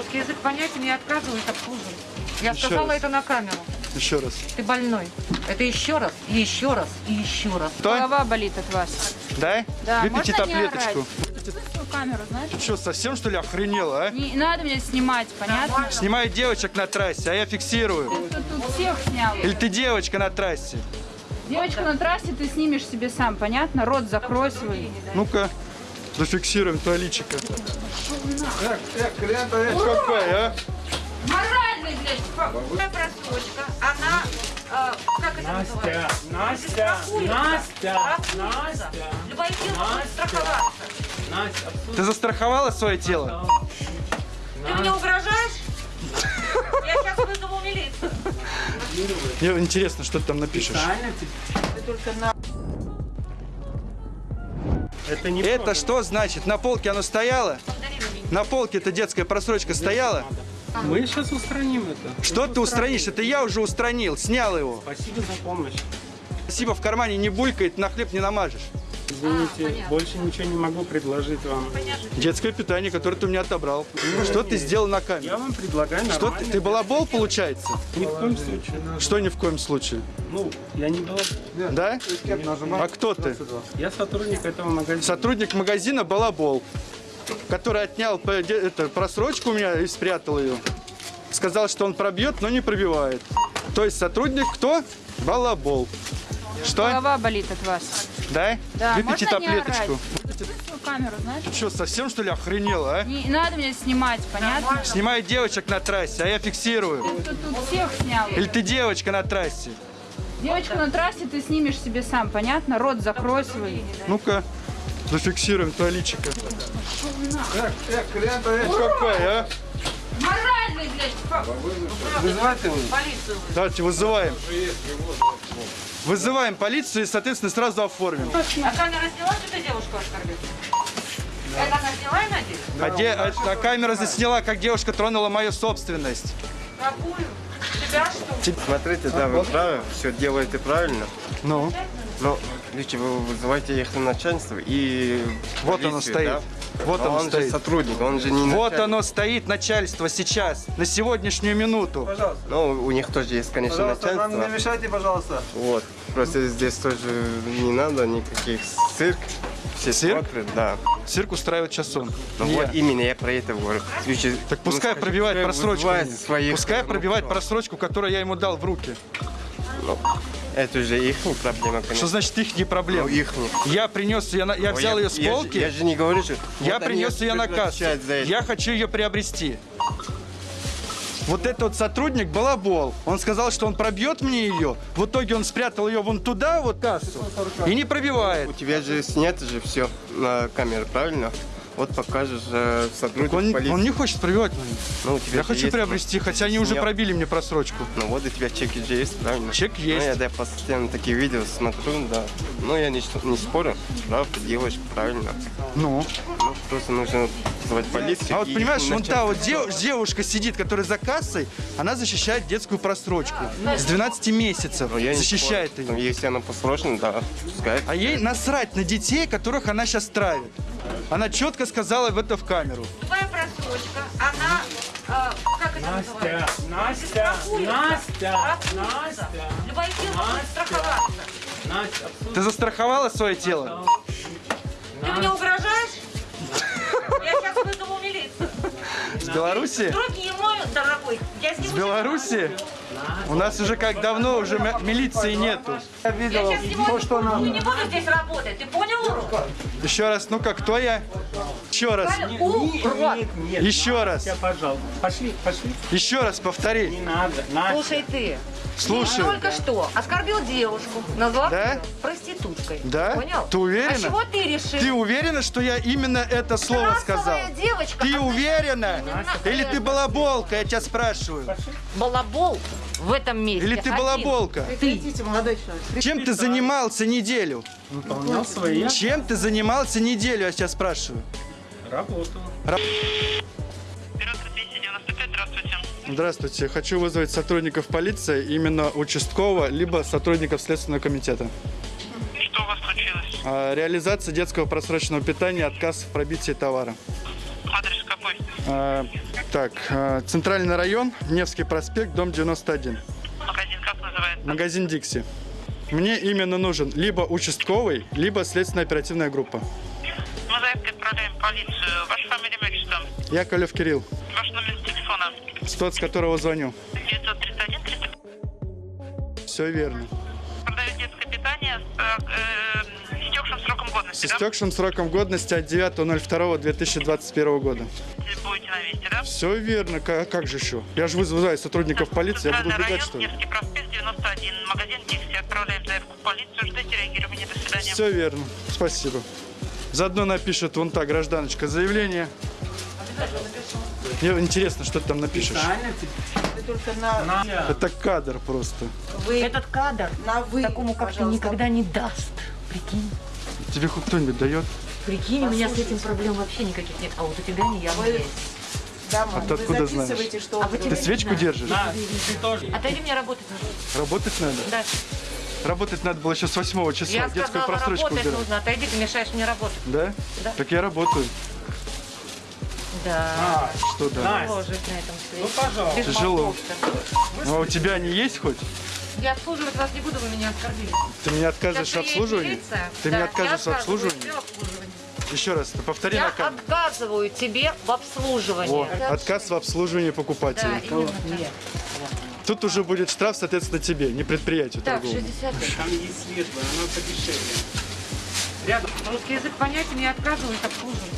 Русский язык понятен, я отказываюсь обслуживать. Я Еще сказала раз. это на камеру. Еще раз. Ты больной. Это еще раз, и еще раз, и еще раз. Кто? Голова болит от вас. Да? Да, Выпейте можно таблеточку. Камеру, знаешь? Что, совсем что ли охренела, а? Не надо меня снимать, понятно? Снимаю девочек на трассе, а я фиксирую. Ты тут всех снял. Или ты девочка на трассе? Девочка на трассе ты снимешь себе сам, понятно? Рот закрой свой. Ну-ка, зафиксируем твое личико. Эх, эх, клиент, эх, какой, а? Моральный, блядь, Моя просрочка, она, э, как это называется? Настя, Страхуется. Настя. Настя, Любая фирма будет Настя. страховаться. Настя, абсолютно. Ты застраховала свое тело? Ты мне угрожаешь? Я сейчас вызову милицию. Мне интересно, что ты там напишешь. Правильно тебе? Это не Это что значит? На полке оно стояло? На полке эта детская просрочка стояла? Мы сейчас устраним это. Что ты устранишь? Это я уже устранил, снял его. Спасибо за помощь. Спасибо, в кармане не булькает, на хлеб не намажешь. Извините, больше ничего не могу предложить вам. Детское питание, которое ты у меня отобрал. Что ты сделал на Я камеру? вам предлагаю Что ты, ты балабол, получается? Ни в коем случае. Что ни в коем случае? Ну, я не был. Да? А кто ты? Я сотрудник этого магазина. Сотрудник магазина Балабол, который отнял это, просрочку у меня и спрятал ее. Сказал, что он пробьет, но не пробивает. То есть сотрудник кто? Балабол. Что? Голова болит от вас. Да? Да, Выпейте можно не таблеточку. Свою камеру, знаешь? Что, совсем что ли охренела, а? Не надо меня снимать, понятно? Снимаю девочек на трассе, а я фиксирую. Ты тут всех снял. Или ты девочка на трассе? Девочку на трассе ты снимешь себе сам, понятно? Рот закрой свой. Ну-ка, зафиксируем твое личико. Эх, эх, клиент, эх, какой, а? Моральный, блядь, Полицию. Давайте вызываем. Вызываем полицию и, соответственно, сразу оформим. А камера сняла, что ты девушку оскорбил? Это она сняла и надеюсь? А, де- а- а камера засняла, как девушка тронула мою собственность. Какую? Тебя что? Смотрите, да, вы правы, все делаете правильно. Ну, Но лучше вы вызывайте их на начальство и Вот оно полицию, стоит. да? Вот А оно он стоит. же сотрудник, он же не вот начальник. оно стоит, начальство, сейчас, на сегодняшнюю минуту. Ну, у них тоже есть, конечно, начальство. мешайте, пожалуйста. Вот. Просто здесь тоже не надо никаких цирк. Все Цирк? смотрят, да. Цирк устраивает час он. Ну Не вот я. именно я про это говорю. Так ну, пускай скажи, пробивает пускай просрочку. своих Пускай пробивает просрочку, которую я ему дал в руки. Ну, это уже их проблема, конечно. Что значит их не Ну, проблема? их не. Я принес я Ну, взял ее с я же- полки. Я же не говорю, что... Я вот принес ее на кассу. Я хочу ее приобрести. Вот этот вот сотрудник балабол. Он сказал, что он пробьет мне ее. В итоге он спрятал ее вон туда, вот кассу, и не пробивает. У тебя же снято же все на камеру, правильно? Вот покажешь э, сотрудник Он, полиции. он не хочет пробивать мою. Ну, у тебя Я хочу есть, приобрести, ну, хотя они уже снят. пробили мне просрочку. Ну вот у тебя чеки же есть, правильно? Чек Ну, есть. я, да, постоянно такие видео смотрю, да. Ну, я не, не спорю, да, ты делаешь правильно. Ну. Просто нужно звать полицию. А вот понимаешь, вон та вот дев- девушка сидит, которая за кассой, она защищает детскую просрочку. С 12 месяцев Ну, я защищает ее. Ну, если она посрочена, да, пускай. А ей насрать на детей, которых она сейчас травит. Она четко сказала в это в камеру. Твоя просрочка, она, э, как это Настя, называется? Настя. Настя. Настя, Любая фирма Настя. страховаться. Настя. Ты застраховала свое тело? Ты мне угрожаешь? Беларуси? Руки мой, дорогой. Я С сниму Беларуси? У нас уже как давно уже милиции нету. Я сейчас сниму руки, не буду здесь работать. Ты понял, урод? Еще раз, ну-ка, кто я? Еще раз. Нет, нет. Еще раз. Настя, пожалуйста. Пошли, пошли. Еще раз повтори. Не надо. Настя. Слушай ты. Слушай. Ты только что оскорбил девушку, назвав Да? ее проституткой. Да? Понял? Ты уверена? А чего ты решил? Ты уверена, что я именно это слово сказал? Расовая девочка. Ты а уверена? Настя. Или ты балаболка, я тебя спрашиваю? балабол в этом месте. Или ты один. балаболка? Чем ты занимался неделю? Выполнял свои Чем ты занимался неделю, я тебя спрашиваю? работу. Здравствуйте. Хочу вызвать сотрудников полиции, именно участкового, либо сотрудников Следственного комитета. Что у вас случилось? А, Реализация детского просроченного питания, отказ в пробитии товара. А, Так, э, центральный район, Невский проспект, дом 91. Магазин как называется? Магазин Дикси. Мне именно нужен либо участковый, либо следственно-оперативная группа. Мы заявкой отправляем в полицию. Ваша фамилия, имя, отчество? Яковлев Кирилл, Ваш номер телефона? тот, с которого звоню. 931 30. Все верно. Продает детское питание сроком С годности, да? истекшим сроком годности от 9.02.2021 года. Будете на месте, да? Все верно. Ка- Как, же еще? Я же вызываю сотрудников полиции, я буду убегать, что ли? Невский проспект, 91. Магазин Дикси. Отправляем заявку в полицию. Ждите реагирования. До свидания. Все верно. Спасибо. Заодно напишет вон та гражданочка заявление. Мне интересно, что ты там напишешь. Это кадр просто. Этот кадр На вы, такому, как ты, никогда не даст. Прикинь. Тебе хоть кто-нибудь дает? Прикинь, у меня с этим проблем вообще никаких нет. А вот у тебя не явно есть. Да, мам, А ты откуда записываете, что А вы Ты свечку знаю. держишь? Отойди, мне работать нужно. Работать надо? Да. Работать надо было еще с 8 числа. Я детскую сказала, просрочку работать убирать. нужно. Отойди, ты мешаешь мне работать. Да? Да. Так я работаю. Да. Что да? Тяжело жить на этом свете. Ну, пожалуйста. Без Тяжело. Ну, а у тебя они есть хоть? Я обслуживать вас не буду, вы меня оскорбили. Ты мне отказываешь Сейчас в приедет обслуживании? милиция. Ты Да, я обслуживании? тебе в обслуживании. Еще раз, повтори Я на камеру. отказываю тебе в обслуживании. Во, отказ в обслуживании Да, покупателя. так. Тут уже будет штраф, соответственно, тебе, не предприятию Так, торговому. 60 Там есть светлое, оно подешевле. Рядом. Русский язык понятен, я отказываюсь обслуживать.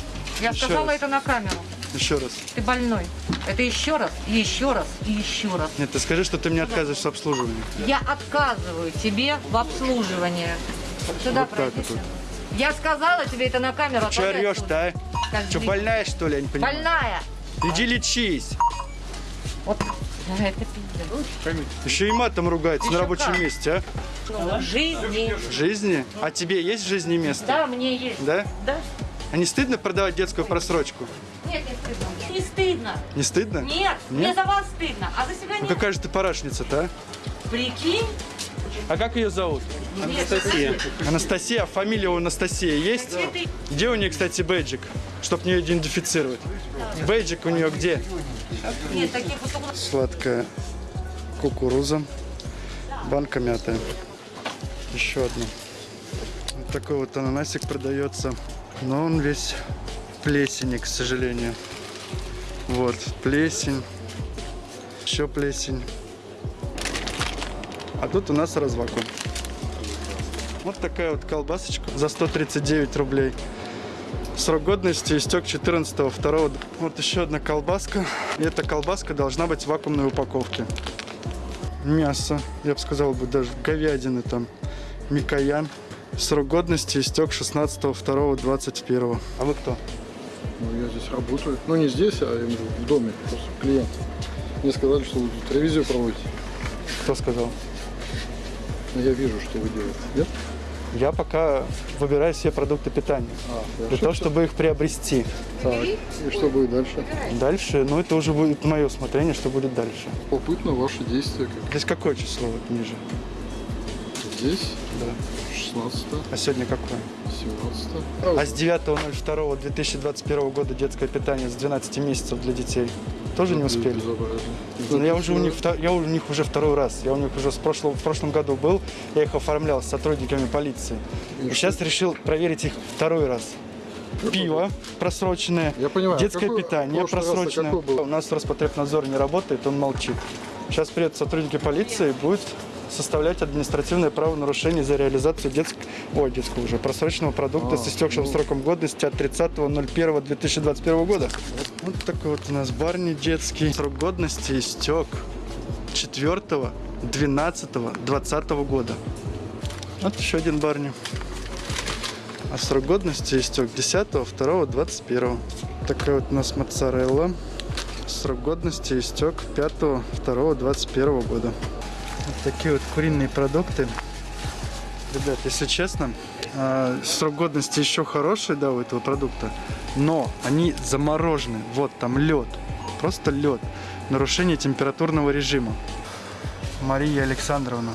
Я Еще сказала раз. это на камеру. Еще раз. Ты больной. Это еще раз, и еще раз, и еще раз. Нет, ты скажи, что ты мне отказываешь в обслуживании. Я отказываю тебе в обслуживании. Сюда Вот так вот. Я сказала тебе это на камеру. Че отойди орешь-то, а? Скажи. Че, больная, что ли, я не понимаю? Больная. Иди лечись. Вот. Да, это пиздец. Еще и матом ругается на Еще рабочем как. месте, а? Жизни. Жизни? А тебе есть в жизни место? Да, мне есть. Да? Да? А не стыдно продавать детскую просрочку? Нет, не стыдно. Не стыдно. Не стыдно? Нет, Нет? мне за вас стыдно, а за себя Ну нет. какая же ты парашница-то, а? Прикинь, А как ее зовут? Анастасия. Анастасия, а фамилия у Анастасии есть? Цветы. Где у нее, кстати, бейджик, чтобы не идентифицировать? Бейджик у нее где? нет, таких вот. Сладкая кукуруза, банка мятая. Еще одна. Такой вот ананасик продается, но он весь в плесени, к сожалению. Вот, плесень, еще плесень. А тут у нас развакуум. Вот такая вот колбасочка за 139 рублей. Срок годности истек 14 2 Вот еще одна колбаска. И эта колбаска должна быть в вакуумной упаковке. Мясо, я бы сказал, бы даже говядины там. Микоян. Срок годности истек 16 2 21 А вы кто? Ну, я здесь работаю. Ну, не здесь, а в доме, просто клиент. Мне сказали, что вы тут ревизию проводите. Кто сказал? Но я вижу, что вы делаете. Нет? Я пока выбираю себе продукты питания. А, Для того, чтобы их приобрести. Так, и что будет дальше? Дальше, ну это уже будет мое усмотрение, что будет дальше. Попытно ваши действия. Как Здесь какое число вот ниже? здесь, Да. 16 А сегодня какое? 17 А с 9.02.2021 года детское питание с 12 месяцев для детей тоже не успели? Безобразие. Но я уже у них я у них уже второй раз. Я у них уже с прошлого, в прошлом году был. Я их оформлял с сотрудниками полиции. И сейчас решил проверить их второй раз. Пиво просроченное, Я понимаю. детское Какой- питание просроченное. У нас Роспотребнадзор не работает, он молчит. Сейчас приедут сотрудники полиции и будут составлять административное правонарушение за реализацию детск... Ой, детского уже просроченного продукта А, с истекшим ну. сроком годности от 30.01.2021 года. Вот такой вот у нас барни детский. Срок годности истек 4.12.2020 года. Вот еще один барни. А срок годности истек 10.02.21. Такая вот у нас моцарелла. Срок годности истек 5.02.21 года. Вот такие вот куриные продукты. Ребят, если честно, а, срок годности еще хороший, да, у этого продукта, но они заморожены. Вот там лед, просто лед. Нарушение температурного режима. Мария Александровна,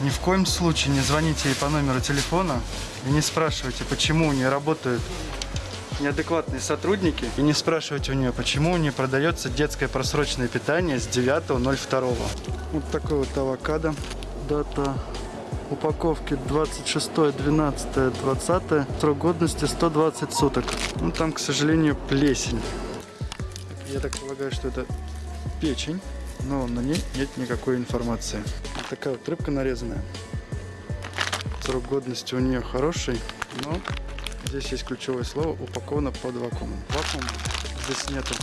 ни в коем случае не звоните ей по номеру телефона и не спрашивайте, почему не работают неадекватные сотрудники. И не спрашивайте у нее, почему не продается детское просроченное питание с 9.02. Вот такой вот авокадо. Дата упаковки 26, 12, 20. Срок годности 120 суток. Ну там, к сожалению, плесень. Я так полагаю, что это печень, но на ней нет никакой информации. Вот такая вот рыбка нарезанная. Срок годности у нее хороший, но здесь есть ключевое слово упаковано под вакуумом. Вакуум здесь нету.